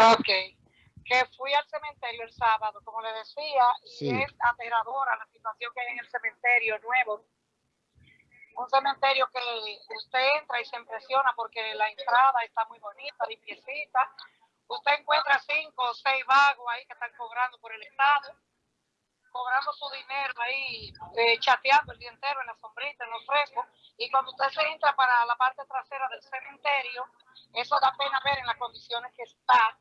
Ok. Que fui al cementerio el sábado, como le decía, Sí. y es aterradora la situación que hay en el cementerio nuevo. Un cementerio que usted entra y se impresiona porque la entrada está muy bonita, limpiecita. Usted encuentra cinco o seis vagos ahí que están cobrando por el Estado, cobrando su dinero ahí, eh, chateando el día entero en la sombrita, en los frescos. Y cuando usted se entra para la parte trasera del cementerio, eso da pena ver en las condiciones que está,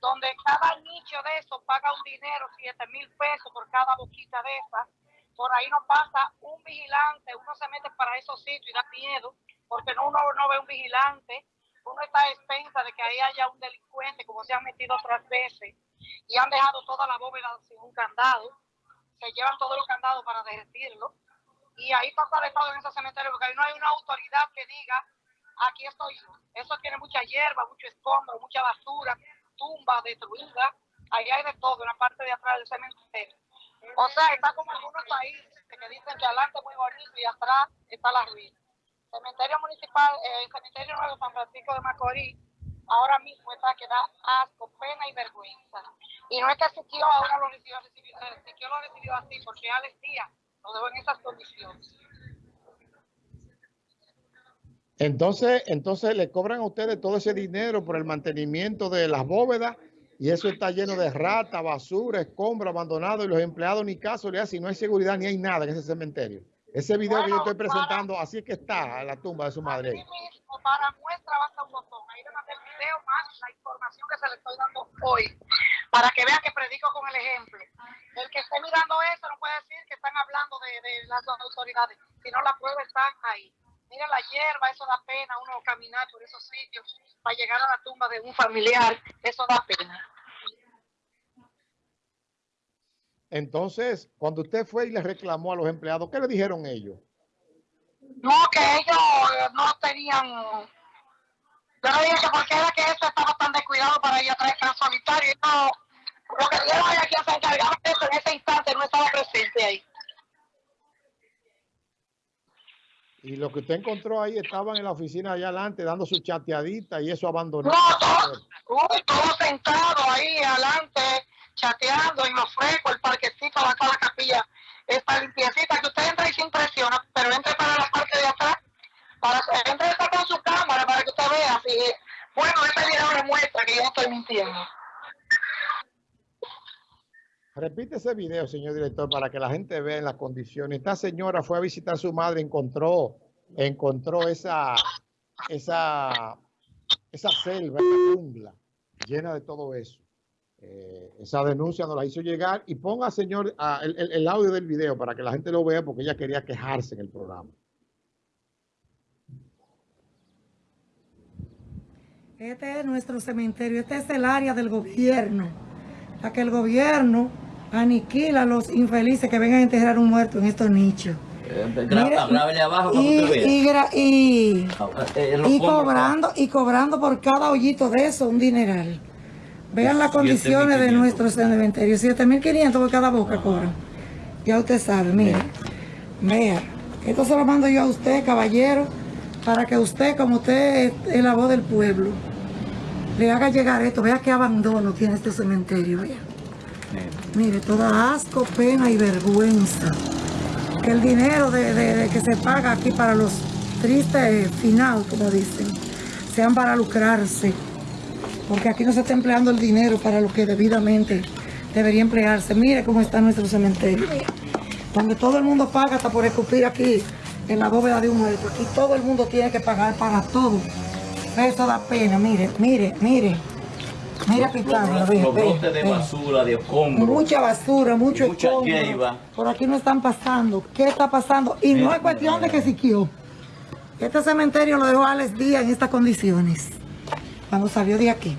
donde cada nicho de eso paga un dinero, 7 mil pesos por cada boquita de esas. Por ahí no pasa un vigilante, uno se mete para esos sitios y da miedo, porque no, uno no ve un vigilante, uno está a expensa de que ahí haya un delincuente, como se han metido otras veces, y han dejado toda la bóveda sin un candado, se llevan todos los candados para derretirlo, y ahí pasa de todo en ese cementerio, porque ahí no hay una autoridad que diga, aquí estoy. Eso tiene mucha hierba, mucho escombro, mucha basura, tumba destruida, ahí hay de todo en la parte de atrás del cementerio. O sea, está como algunos países que dicen que adelante es muy bonito y atrás está la ruina. Cementerio municipal, eh, el cementerio nuevo San Francisco de Macorís, ahora mismo está que da asco, pena y vergüenza. Y no es que Siquio ahora lo recibió, recibió eh, lo recibió así, porque Alex Díaz lo dejó en esas condiciones. Entonces, entonces le cobran a ustedes todo ese dinero por el mantenimiento de las bóvedas y eso está lleno de rata, basura, escombro, abandonado y los empleados ni caso le hacen, no hay seguridad ni hay nada en ese cementerio. Ese video que yo estoy presentando, así es que está la tumba de su madre. Mismo, para muestra basta un botón. Ahí le mandé el video más la información que se le estoy dando hoy, para que vean que predico con el ejemplo. El que esté mirando eso no puede decir que están hablando de, de las autoridades, sino la prueba está ahí. Mira la hierba, eso da pena, uno caminar por esos sitios para llegar a la tumba de un familiar, eso da pena. Entonces, cuando usted fue y le reclamó a los empleados, ¿qué le dijeron ellos? No, que ellos eh, no tenían. Yo le dije que porque era que eso estaba tan descuidado para a traer lo que usted encontró ahí estaban en la oficina allá adelante dando su chateadita y eso abandonado. No, todos, uy, todos sentados ahí adelante, chateando en los frescos, el parquecito, acá la capilla está limpiecita, que usted entra y se impresiona, pero entre para la parte de atrás, para entre está con su cámara para que usted vea si bueno, este video le muestra que yo no estoy mintiendo. Repite ese video, señor director, para que la gente vea en las condiciones. Esta señora fue a visitar a su madre, encontró, encontró esa, esa, esa selva, esa jungla llena de todo eso. Eh, esa denuncia nos la hizo llegar y ponga, señor, el- el audio del video para que la gente lo vea porque ella quería quejarse en el programa. Este es nuestro cementerio, este es el área del gobierno, la que el gobierno aniquila a los infelices que vengan a enterrar un muerto en estos nichos. Mire, Grábele abajo para que y, usted vea. y gra- y- Eh, y pongo acá. cobrando y cobrando por cada hoyito de eso un dineral. Vean las condiciones de 7.500. nuestro cementerio, 7.500 por cada boca cobran. Ya usted sabe, mire, vea, esto se lo mando yo a usted, caballero, para que usted, como usted es- es la voz del pueblo, le haga llegar esto. Vea qué abandono tiene este cementerio, vea. Mire, toda asco, pena y vergüenza. Que el dinero de, que se paga aquí para los tristes final, como dicen, sean para lucrarse. Porque aquí no se está empleando el dinero para lo que debidamente debería emplearse. Mire cómo está nuestro cementerio. Donde todo el mundo paga hasta por escupir aquí en la bóveda de un muerto. Aquí todo el mundo tiene que pagar para todo. Eso da pena, mire, mire, mire. Mira Pitano, los, brotes de basura, de escombros. Mucha basura, mucho Mucha escombro. Por aquí no están pasando. ¿Qué está pasando? Y no es cuestión mira, de que siquió. Este cementerio lo dejó Alex Díaz en estas condiciones. Cuando salió de aquí.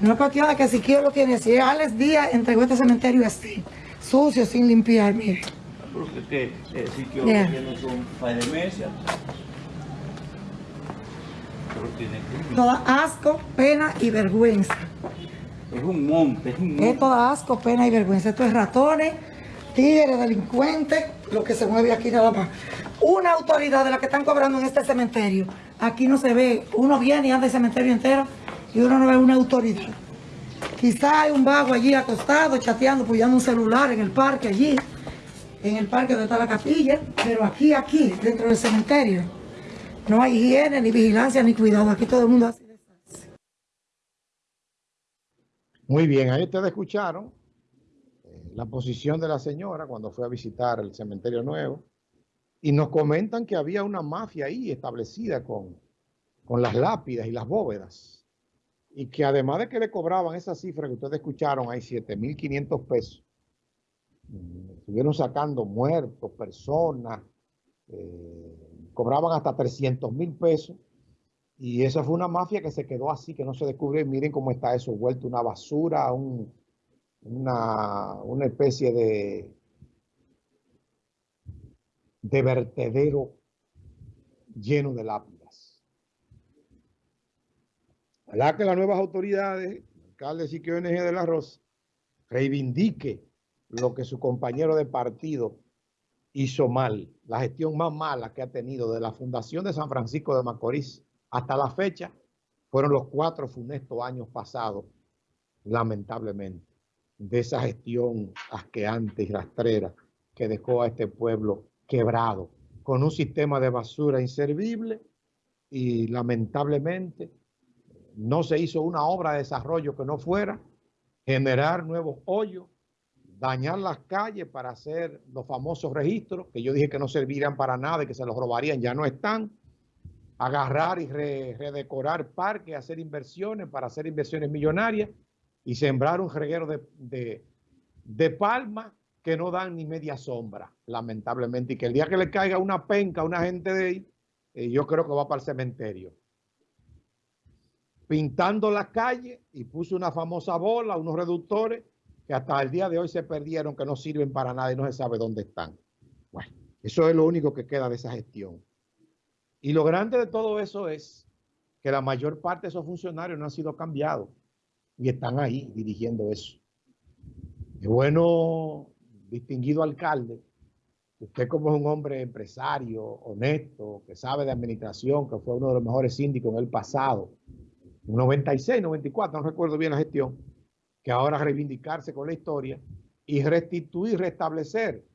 No es cuestión de que siquiera lo tiene así. Alex Díaz entregó este cementerio así. Sucio, sin limpiar, mire. Porque es que eh, que Bien. tiene par de meses. Tiene Toda asco, pena y vergüenza. Es un monte, es un Es monte. toda asco, pena y vergüenza. Esto es ratones, tigres, delincuentes, lo que se mueve aquí nada más. Una autoridad de la que están cobrando en este cementerio. Aquí no se ve. Uno viene y anda el cementerio entero y uno no ve una autoridad. Quizá hay un vago allí acostado, chateando, apoyando un celular en el parque allí, en el parque donde está la capilla, pero aquí, aquí, dentro del cementerio, no hay higiene, ni vigilancia, ni cuidado. Aquí todo el mundo hace desastre. Muy bien, ahí ustedes escucharon eh, la posición de la señora cuando fue a visitar el cementerio nuevo y nos comentan que había una mafia ahí establecida con, con las lápidas y las bóvedas y que además de que le cobraban esa cifra que ustedes escucharon, hay 7.500 pesos, mm, estuvieron sacando muertos, personas, eh, cobraban hasta 300 mil pesos y esa fue una mafia que se quedó así, que no se descubrió. Y miren cómo está eso, vuelto una basura, un, una, una especie de, de vertedero lleno de lápidas. Ojalá que las nuevas autoridades, alcalde Siquio NG de la Rosa, reivindique lo que su compañero de partido hizo mal, la gestión más mala que ha tenido de la Fundación de San Francisco de Macorís hasta la fecha, fueron los cuatro funestos años pasados, lamentablemente, de esa gestión asqueante y rastrera que dejó a este pueblo quebrado, con un sistema de basura inservible y lamentablemente no se hizo una obra de desarrollo que no fuera generar nuevos hoyos, dañar las calles para hacer los famosos registros, que yo dije que no servirían para nada y que se los robarían, ya no están, agarrar y redecorar parques, hacer inversiones para hacer inversiones millonarias y sembrar un reguero de, de, palmas que no dan ni media sombra, lamentablemente, y que el día que le caiga una penca a una gente de ahí, eh, yo creo que va para el cementerio. Pintando las calles y puso una famosa bola, unos reductores, que hasta el día de hoy se perdieron, que no sirven para nada y no se sabe dónde están. Bueno, eso es lo único que queda de esa gestión. Y lo grande de todo eso es que la mayor parte de esos funcionarios no han sido cambiados y están ahí dirigiendo eso. Es bueno, distinguido alcalde, usted como es un hombre empresario, honesto, que sabe de administración, que fue uno de los mejores síndicos en el pasado, 96, 94, no recuerdo bien la gestión, que ahora reivindicarse con la historia y restituir, restablecer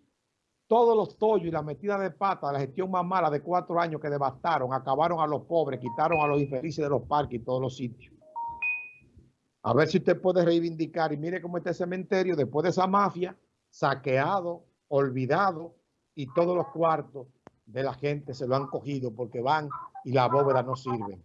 todos los tollos y la metida de pata la gestión más mala de cuatro años que devastaron, acabaron a los pobres, quitaron a los infelices de los parques y todos los sitios. A ver si usted puede reivindicar y mire cómo está el cementerio después de esa mafia, saqueado, olvidado y todos los cuartos de la gente se lo han cogido porque van y la bóveda no sirven.